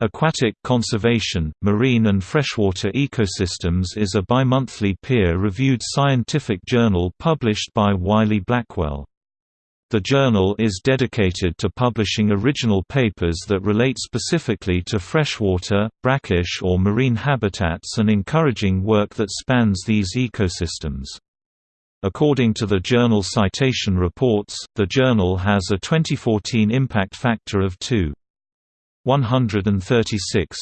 Aquatic Conservation, Marine and Freshwater Ecosystems is a bimonthly peer-reviewed scientific journal published by Wiley-Blackwell. The journal is dedicated to publishing original papers that relate specifically to freshwater, brackish or marine habitats and encouraging work that spans these ecosystems. According to the journal Citation Reports, the journal has a 2014 impact factor of 2. 136.